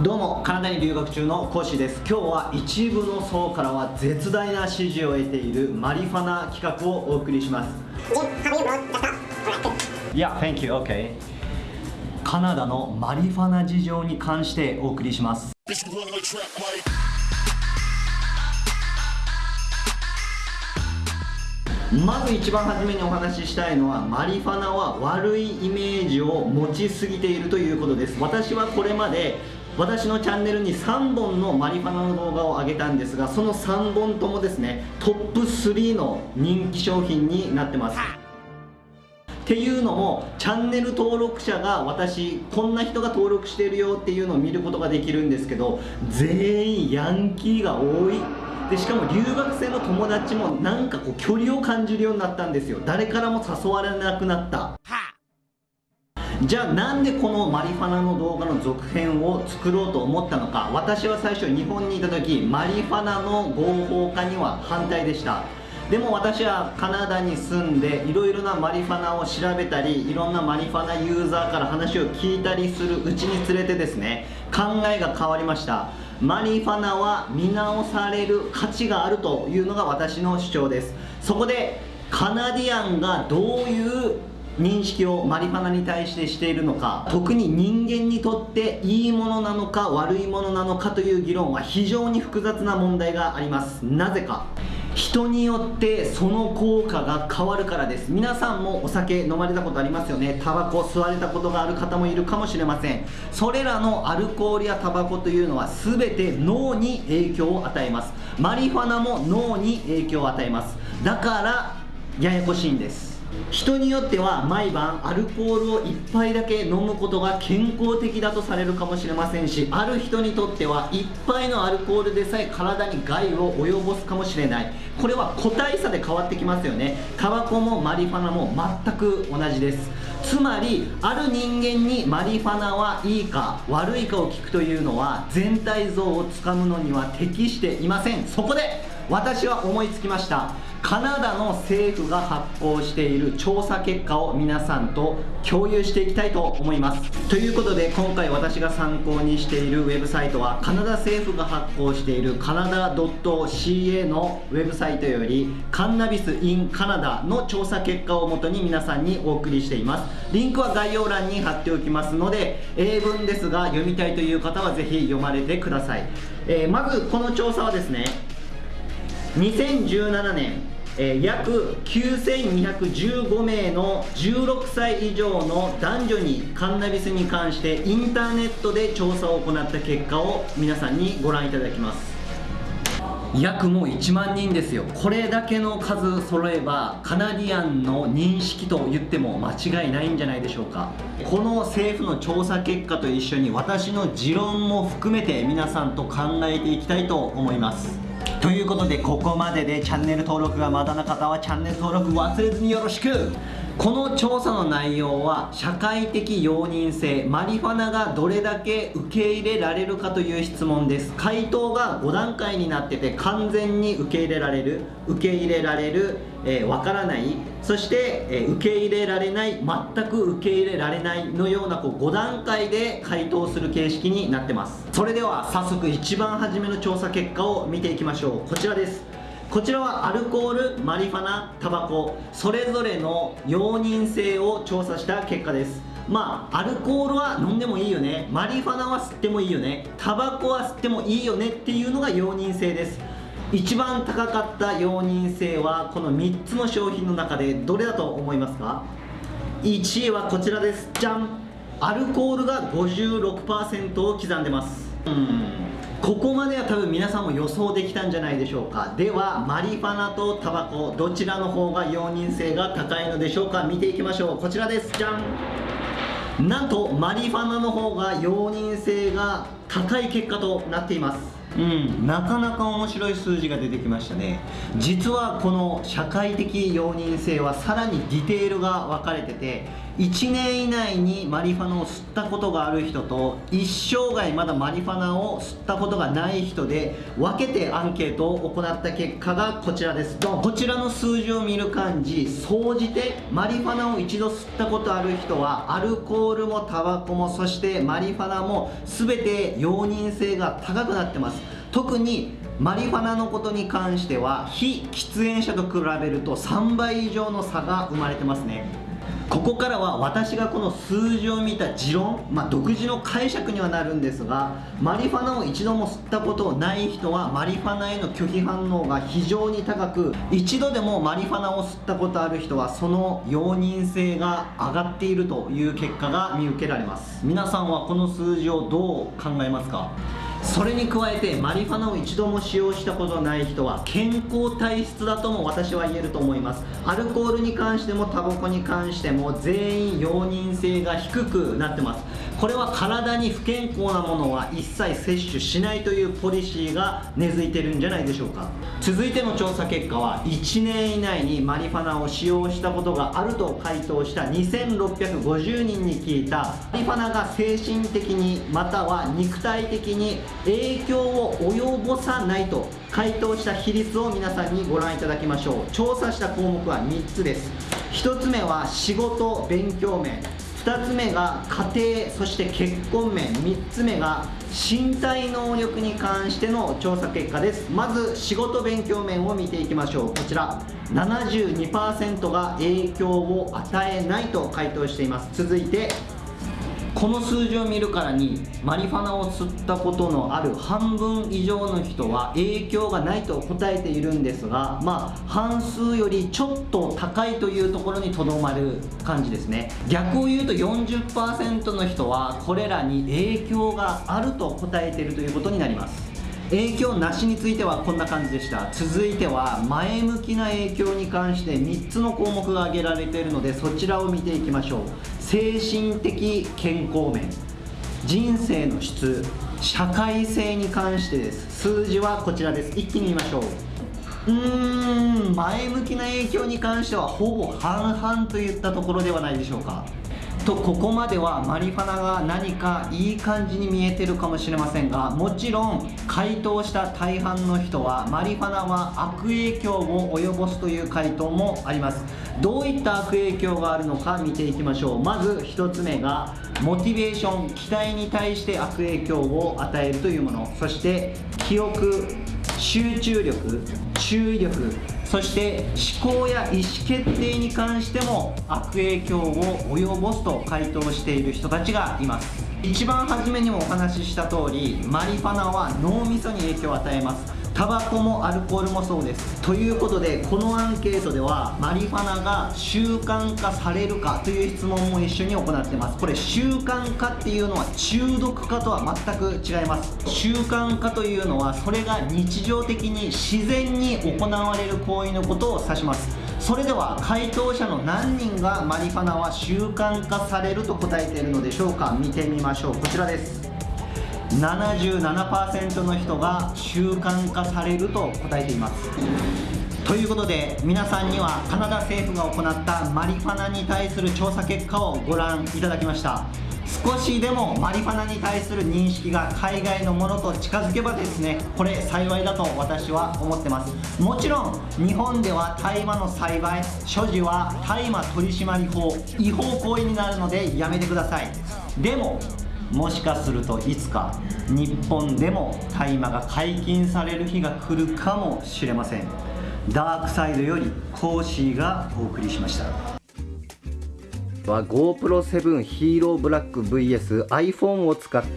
どうもカナダに留学中のコーシーです。今日は一部の層からは絶大な支持を得ているマリファナ企画をお送りします。Yeah, thank you, okay. カナダのマリファナ事情に関してお送りします。まず一番初めにお話ししたいのはマリファナは悪いイメージを持ちすぎているということです。私はこれまで私のチャンネルに3本のマリファナの動画を上げたんですがその3本ともですねトップ3の人気商品になってます。っていうのもチャンネル登録者が私こんな人が登録してるよっていうのを見ることができるんですけど全員ヤンキーが多い。でしかも留学生の友達もなんかこう距離を感じるようになったんですよ。誰からも誘われなくなった。じゃあなんでこのマリファナの動画の続編を作ろうと思ったのか。私は最初日本にいた時マリファナの合法化には反対でした。でも私はカナダに住んでいろいろなマリファナを調べたりいろんなマリファナユーザーから話を聞いたりするうちにつれてですね考えが変わりました。マリファナは見直される価値があるというのが私の主張です。そこでカナディアンがどういう認識をマリファナに対してしているのか特に人間にとっていいものなのか悪いものなのかという議論は非常に複雑な問題があります。なぜか。人によってその効果が変わるからです。皆さんもお酒飲まれたことありますよね。タバコ吸われたことがある方もいるかもしれません。それらのアルコールやタバコというのは全て脳に影響を与えます。マリファナも脳に影響を与えます。だからややこしいんです。人によっては毎晩アルコールを1杯だけ飲むことが健康的だとされるかもしれませんしある人にとっては1杯のアルコールでさえ体に害を及ぼすかもしれない。これは個体差で変わってきますよね。タバコもマリファナも全く同じです。つまりある人間にマリファナはいいか悪いかを聞くというのは全体像をつかむのには適していません。そこで私は思いつきました。カナダの政府が発行している調査結果を皆さんと共有していきたいと思います。ということで今回私が参考にしているウェブサイトはカナダ政府が発行しているカナダ .ca のウェブサイトよりカンナビス in カナダの調査結果をもとに皆さんにお送りしています。リンクは概要欄に貼っておきますので英文ですが読みたいという方はぜひ読まれてください、えー、まずこの調査はですね2017年、えー、約9215名の16歳以上の男女にカンナビスに関してインターネットで調査を行った結果を皆さんにご覧いただきます。約もう1万人ですよ。これだけの数揃えばカナディアンの認識と言っても間違いないんじゃないでしょうか。この政府の調査結果と一緒に私の持論も含めて皆さんと考えていきたいと思います。ということでここまででチャンネル登録がまだな方はチャンネル登録忘れずによろしく。この調査の内容は社会的容認性マリファナがどれだけ受け入れられるかという質問です。回答が5段階になってて完全に受け入れられる受け入れられるえー、からないそして、えー、受け入れられない全く受け入れられないのようなこう5段階で回答する形式になってます。それでは早速一番初めの調査結果を見ていきましょう。こちらです。こちらはアルコール、マリファナ、タバコそれぞれの容認性を調査した結果です。まあアルコールは飲んでもいいよね。マリファナは吸ってもいいよね。タバコは吸ってもいいよねっていうのが容認性です。一番高かった容認性はこの3つの商品の中でどれだと思いますか？1位はこちらです。じゃん。アルコールが56%を刻んでます。うん。ここまでは多分皆さんも予想できたんじゃないでしょうか。ではマリファナとタバコどちらの方が容認性が高いのでしょうか。見ていきましょう。こちらです。じゃん。なんとマリファナの方が容認性が高い結果となっています。うん、なかなか面白い数字が出てきましたね。実はこの社会的容認性はさらにディテールが分かれてて1年以内にマリファナを吸ったことがある人と一生涯まだマリファナを吸ったことがない人で分けてアンケートを行った結果がこちらです。こちらの数字を見る感じ総じてマリファナを一度吸ったことある人はアルコールもタバコもそしてマリファナも全て容認性が高くなってます。特にマリファナのことに関しては非喫煙者と比べると3倍以上の差が生まれてますね。ここからは私がこの数字を見た持論、まあ、独自の解釈にはなるんですがマリファナを一度も吸ったことない人はマリファナへの拒否反応が非常に高く一度でもマリファナを吸ったことある人はその容認性が上がっているという結果が見受けられます。皆さんはこの数字をどう考えますか？それに加えてマリファナを一度も使用したことない人は健康体質だとも私は言えると思います。アルコールに関してもタバコに関しても全員容認性が低くなってます。これは体に不健康なものは一切摂取しないというポリシーが根付いてるんじゃないでしょうか。続いての調査結果は1年以内にマリファナを使用したことがあると回答した2650人に聞いたマリファナが精神的にまたは肉体的に影響を及ぼさないと回答した比率を皆さんにご覧いただきましょう。調査した項目は3つです。1つ目は仕事勉強面。2つ目が家庭そして結婚面。3つ目が身体能力に関しての調査結果です。まず仕事勉強面を見ていきましょう。こちら。72%が影響を与えないと回答しています。続いてこの数字を見るからにマリファナを吸ったことのある半分以上の人は影響がないと答えているんですがまあ半数よりちょっと高いというところにとどまる感じですね。逆を言うと40%の人はこれらに影響があると答えているということになります。影響なしについてはこんな感じでした。続いては前向きな影響に関して3つの項目が挙げられているのでそちらを見ていきましょう。精神的健康面。人生の質。社会性に関してです。数字はこちらです。一気に見ましょう。うーん前向きな影響に関してはほぼ半々といったところではないでしょうか。とここまではマリファナが何かいい感じに見えてるかもしれませんがもちろん回答した大半の人はマリファナは悪影響を及ぼすという回答もあります。どういった悪影響があるのか見ていきましょう。まず1つ目がモチベーション期待に対して悪影響を与えるというもの。そして記憶集中力注意力。そして思考や意思決定に関しても悪影響を及ぼすと回答している人たちがいます。一番初めにもお話しした通りマリファナは脳みそに影響を与えます。タバコもアルコールもそうです。ということでこのアンケートではマリファナが習慣化されるかという質問も一緒に行ってます。これ習慣化っていうのは中毒化とは全く違います。習慣化というのはそれが日常的に自然に行われる行為のことを指します。それでは回答者の何人がマリファナは習慣化されると答えているのでしょうか。見てみましょう。こちらです。77%の人が習慣化されると答えています。ということで皆さんにはカナダ政府が行ったマリファナに対する調査結果をご覧いただきました。少しでもマリファナに対する認識が海外のものと近づけばですねこれ幸いだと私は思ってます。もちろん日本では大麻の栽培所持は大麻取締法違法行為になるのでやめてください。でももしかするといつか日本でも大麻が解禁される日が来るかもしれません。ダークサイドよりコーシーがお送りしました。は GoPro7 ヒーローブラック VSiPhone を使って